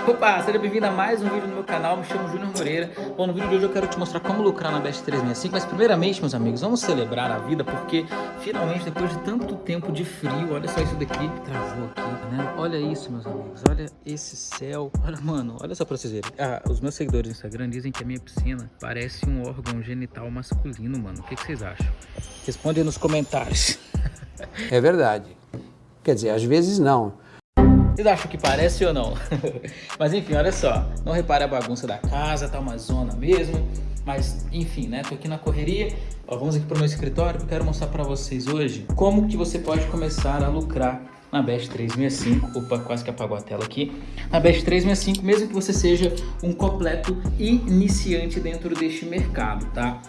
Opa, seja bem-vindo a mais um vídeo no meu canal, me chamo Júnior Moreira. Bom, no vídeo de hoje eu quero te mostrar como lucrar na Best 365 Mas primeiramente, meus amigos, vamos celebrar a vida Porque finalmente, depois de tanto tempo de frio Olha só isso daqui travou aqui, né? Olha isso, meus amigos, olha esse céu. Olha, mano, olha só pra vocês verem. Ah, Os meus seguidores no Instagram dizem que a minha piscina parece um órgão genital masculino, mano. O que, que vocês acham? Responde nos comentários. É verdade. Quer dizer, às vezes não vocês acham que parece ou não? Mas enfim, olha só. Não repare a bagunça da casa, tá uma zona mesmo. Mas enfim, né? Tô aqui na correria. Ó, vamos aqui pro meu escritório. Eu quero mostrar para vocês hoje como que você pode começar a lucrar na Best 365. Opa, quase que apagou a tela aqui. Na Best 365, mesmo que você seja um completo iniciante dentro deste mercado, tá?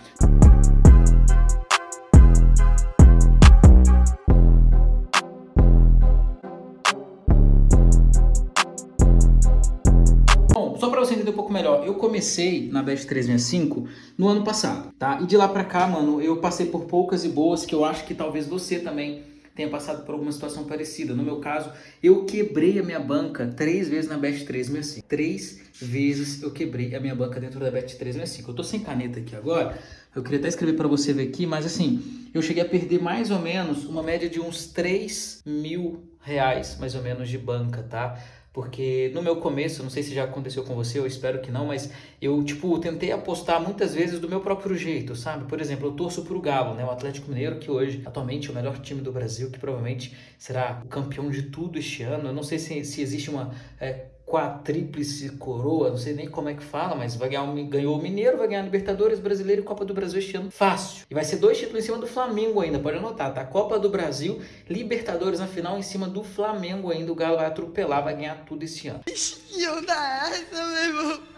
Você entender um pouco melhor, eu comecei na Best 365 no ano passado, tá? E de lá pra cá, mano, eu passei por poucas e boas que eu acho que talvez você também tenha passado por alguma situação parecida. No meu caso, eu quebrei a minha banca três vezes na Best 365. Três vezes eu quebrei a minha banca dentro da Best 365. Eu tô sem caneta aqui agora, eu queria até escrever para você ver aqui, mas assim, eu cheguei a perder mais ou menos uma média de uns 3 mil reais, mais ou menos, de banca, tá? Porque no meu começo, não sei se já aconteceu com você, eu espero que não, mas eu, tipo, tentei apostar muitas vezes do meu próprio jeito, sabe? Por exemplo, eu torço pro Galo, né? O Atlético Mineiro, que hoje, atualmente, é o melhor time do Brasil, que provavelmente será o campeão de tudo este ano. Eu não sei se, se existe uma é, quadríplice coroa, não sei nem como é que fala, mas vai ganhar um, ganhou o Mineiro, vai ganhar Libertadores, Brasileiro e Copa do Brasil este ano fácil. E vai ser dois títulos em cima do Flamengo ainda, pode anotar, tá? Copa do Brasil, Libertadores na final em cima do Flamengo ainda, o Galo vai atropelar, vai ganhar tudo esse ano. Onda é essa, meu irmão?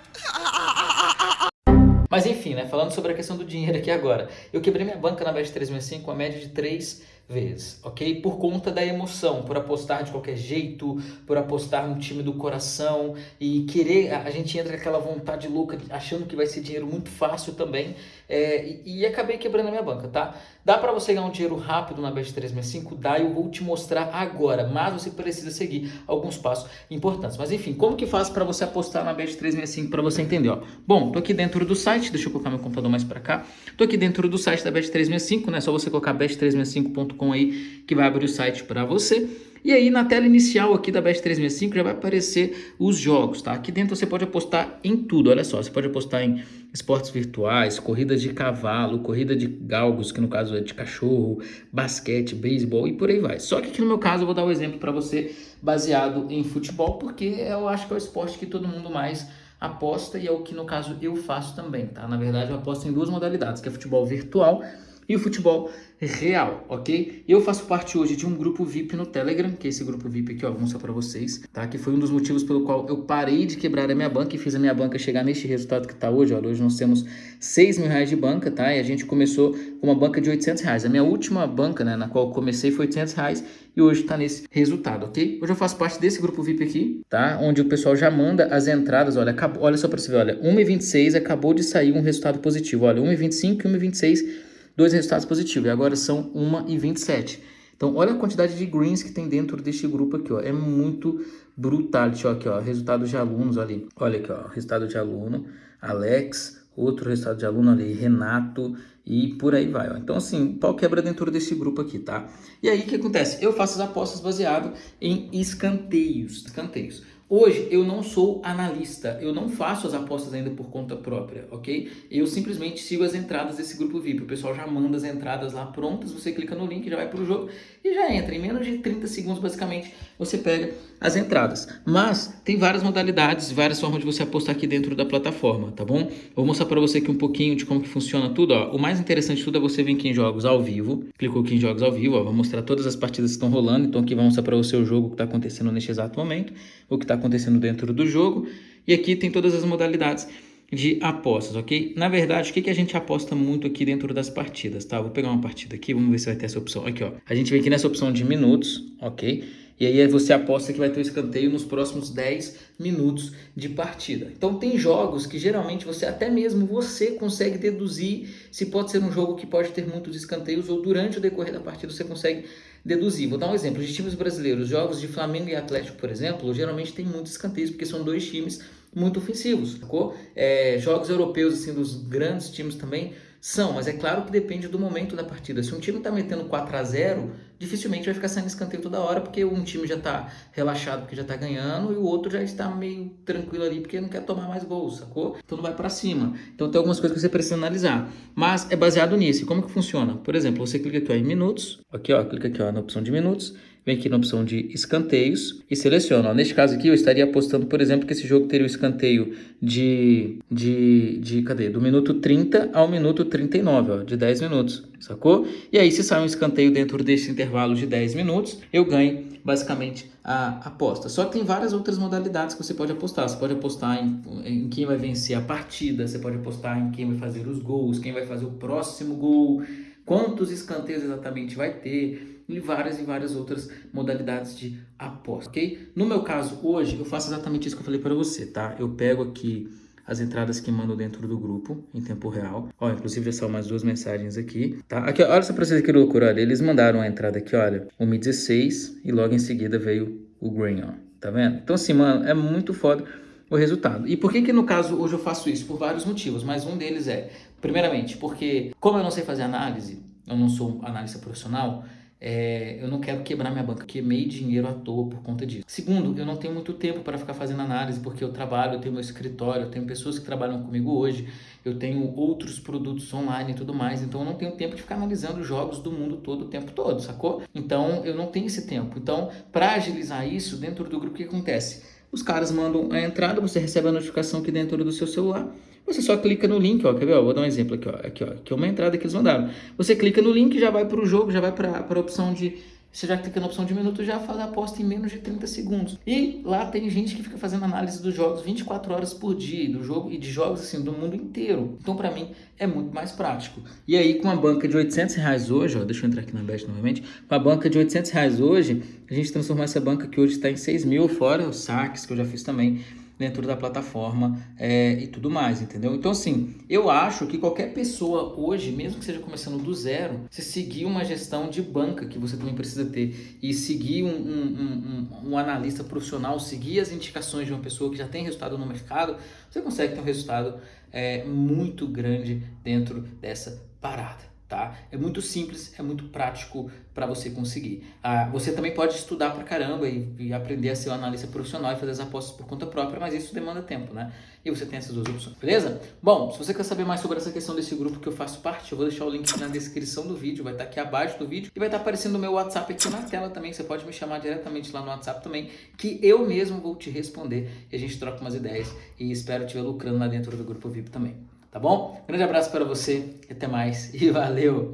Mas enfim, né, falando sobre a questão do dinheiro aqui agora, eu quebrei minha banca na Bet 365 com a média de 3 vezes, ok? Por conta da emoção, por apostar de qualquer jeito, por apostar no time do coração e querer, a, gente entra com aquela vontade louca, achando que vai ser dinheiro muito fácil também é, e, e, acabei quebrando a minha banca, tá? Dá para você ganhar um dinheiro rápido na Bet365? Dá, eu vou te mostrar agora, mas você precisa seguir alguns passos importantes. Mas enfim, como que faz para você apostar na Bet365 para você entender, ó? Bom, tô aqui dentro do site, deixa eu colocar meu computador mais para cá. Tô aqui dentro do site da Bet365, né? Só você colocar bet365.com com aí que vai abrir o site para você. E aí na tela inicial aqui da Bet 365 já vai aparecer os jogos, tá? Aqui dentro você pode apostar em tudo, olha só. Você pode apostar em esportes virtuais, corridas de cavalo, corrida de galgos, que no caso é de cachorro, basquete, beisebol e por aí vai. Só que aqui no meu caso eu vou dar o um exemplo para você baseado em futebol, porque eu acho que é o esporte que todo mundo mais aposta e é o que no caso eu faço também, tá? Na verdade eu aposto em duas modalidades, que é futebol virtual e o futebol real, ok? Eu faço parte hoje de um grupo VIP no Telegram, que é esse grupo VIP aqui, ó, vou mostrar para vocês, tá? Que foi um dos motivos pelo qual eu parei de quebrar a minha banca e fiz a minha banca chegar neste resultado que tá hoje, ó. Hoje nós temos 6 mil reais de banca, tá? E a gente começou com uma banca de 800 reais. A minha última banca, né, na qual comecei foi 800 reais e hoje tá nesse resultado, ok? Hoje eu faço parte desse grupo VIP aqui, tá? Onde o pessoal já manda as entradas, olha, acabou, olha só para você ver, olha, 1,26 acabou de sair um resultado positivo, olha, 1,25 e 1,26 dois resultados positivos. E agora são 1 e 27. Então, olha a quantidade de greens que tem dentro deste grupo aqui, ó. É muito brutal. Deixa eu aqui, ó. Resultado de alunos ali. Olha aqui, ó. Resultado de aluno. Alex, outro resultado de aluno ali. Renato e por aí vai, ó. Então, assim, pau quebra dentro desse grupo aqui, tá? E aí, o que acontece? Eu faço as apostas baseado em escanteios. Escanteios. Hoje eu não sou analista, eu não faço as apostas ainda por conta própria, ok? Eu simplesmente sigo as entradas desse grupo VIP. O pessoal já manda as entradas lá prontas, você clica no link, já vai para o jogo e já entra. Em menos de 30 segundos, basicamente, você pega as entradas. Mas tem várias modalidades, várias formas de você apostar aqui dentro da plataforma, tá bom? Vou mostrar para você aqui um pouquinho de como que funciona tudo, ó. O mais interessante de tudo é você vir aqui em jogos ao vivo. Clicou aqui em jogos ao vivo, ó. Vou mostrar todas as partidas que estão rolando. Então aqui vai mostrar para você o jogo que está acontecendo neste exato momento, o que está acontecendo dentro do jogo. E aqui tem todas as modalidades de apostas, ok? Na verdade, o que, que a gente aposta muito aqui dentro das partidas, tá? Vou pegar uma partida aqui, vamos ver se vai ter essa opção. Aqui, ó. A gente vem aqui nessa opção de minutos, ok? E aí você aposta que vai ter o escanteio nos próximos 10 minutos de partida. Então tem jogos que geralmente você até mesmo você consegue deduzir se pode ser um jogo que pode ter muitos escanteios ou durante o decorrer da partida você consegue deduzir. Vou dar um exemplo de times brasileiros, jogos de Flamengo e Atlético, por exemplo, geralmente tem muitos escanteios porque são dois times muito ofensivos, sacou? É, jogos europeus assim dos grandes times também são, mas é claro que depende do momento da partida. Se um time está metendo 4 a 0 dificilmente vai ficar saindo escanteio toda hora, porque um time já está relaxado porque já está ganhando e o outro já está meio tranquilo ali porque não quer tomar mais gols, sacou? Então não vai para cima. Então tem algumas coisas que você precisa analisar. Mas é baseado nisso. E como que funciona? Por exemplo, você clica aqui ó, em minutos, aqui ó, clica aqui ó, na opção de minutos, vem aqui na opção de escanteios e seleciona. Ó, neste caso aqui eu estaria apostando, por exemplo, que esse jogo teria o escanteio de, de, de cadê? Do minuto 30 ao minuto 39, ó, de 10 minutos, sacou? E aí se sai um escanteio dentro desse intervalo de 10 minutos, eu ganho basicamente a aposta. Só que tem várias outras modalidades que você pode apostar. Você pode apostar em, em quem vai vencer a partida, você pode apostar em quem vai fazer os gols, quem vai fazer o próximo gol, quantos escanteios exatamente vai ter, e várias e várias outras modalidades de aposta, ok? No meu caso, hoje, eu faço exatamente isso que eu falei para você, tá? Eu pego aqui as entradas que mando dentro do grupo em tempo real. Ó, inclusive já são mais duas mensagens aqui, tá? Aqui, olha só pra vocês que loucura, olha. Eles mandaram a entrada aqui, olha, 1.16 e logo em seguida veio o green, ó. Tá vendo? Então assim, mano, é muito foda o resultado. E por que que no caso hoje eu faço isso? Por vários motivos, mas um deles é, primeiramente, porque como eu não sei fazer análise, eu não sou analista profissional, é, eu não quero quebrar minha banca, queimei dinheiro à toa por conta disso. Segundo, eu não tenho muito tempo para ficar fazendo análise, porque eu trabalho, eu tenho meu escritório, eu tenho pessoas que trabalham comigo hoje, eu tenho outros produtos online e tudo mais, então eu não tenho tempo de ficar analisando jogos do mundo todo o tempo todo, sacou? Então eu não tenho esse tempo. Então, para agilizar isso, dentro do grupo, o que acontece? Os caras mandam a entrada, você recebe a notificação aqui dentro do seu celular, você só clica no link, ó, quer ver? Ó, vou dar um exemplo aqui, ó, aqui, ó, que é uma entrada que eles mandaram. Você clica no link, já vai para o jogo, já vai para a opção de você já clica na opção de minuto, já faz a aposta em menos de 30 segundos. E lá tem gente que fica fazendo análise dos jogos 24 horas por dia, do jogo e de jogos assim do mundo inteiro. Então para mim é muito mais prático. E aí com a banca de 800 reais hoje, ó, deixa eu entrar aqui na Bet novamente, com a banca de 800 reais hoje, a gente transformou essa banca que hoje está em 6 mil, fora os saques que eu já fiz também dentro da plataforma é, e tudo mais, entendeu? Então, assim, eu acho que qualquer pessoa hoje, mesmo que seja começando do zero, se seguir uma gestão de banca que você também precisa ter e seguir um, um, um, um analista profissional, seguir as indicações de uma pessoa que já tem resultado no mercado, você consegue ter um resultado é, muito grande dentro dessa parada tá? É muito simples, é muito prático para você conseguir. Ah, você também pode estudar para caramba e, e, aprender a ser um analista profissional e fazer as apostas por conta própria, mas isso demanda tempo, né? E você tem essas duas opções, beleza? Bom, se você quer saber mais sobre essa questão desse grupo que eu faço parte, eu vou deixar o link na descrição do vídeo, vai estar tá aqui abaixo do vídeo e vai estar tá aparecendo o meu WhatsApp aqui na tela também, você pode me chamar diretamente lá no WhatsApp também, que eu mesmo vou te responder e a gente troca umas ideias e espero te ver lucrando lá dentro do grupo VIP também tá bom? Grande abraço para você, até mais e valeu!